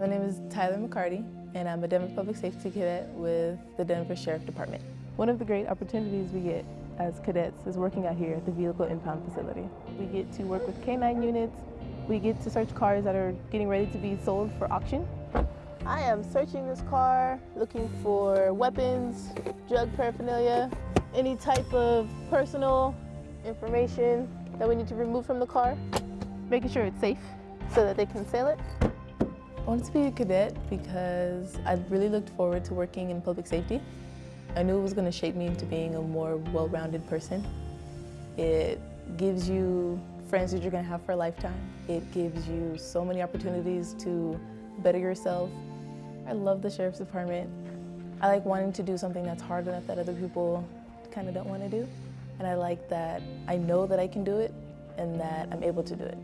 My name is Tyler McCarty, and I'm a Denver Public Safety Cadet with the Denver Sheriff Department. One of the great opportunities we get as cadets is working out here at the Vehicle Impound Facility. We get to work with K-9 units, we get to search cars that are getting ready to be sold for auction. I am searching this car, looking for weapons, drug paraphernalia, any type of personal information that we need to remove from the car, making sure it's safe so that they can sell it. I wanted to be a cadet because I really looked forward to working in public safety. I knew it was going to shape me into being a more well-rounded person. It gives you friends that you're going to have for a lifetime. It gives you so many opportunities to better yourself. I love the Sheriff's Department. I like wanting to do something that's hard enough that other people kind of don't want to do. And I like that I know that I can do it and that I'm able to do it.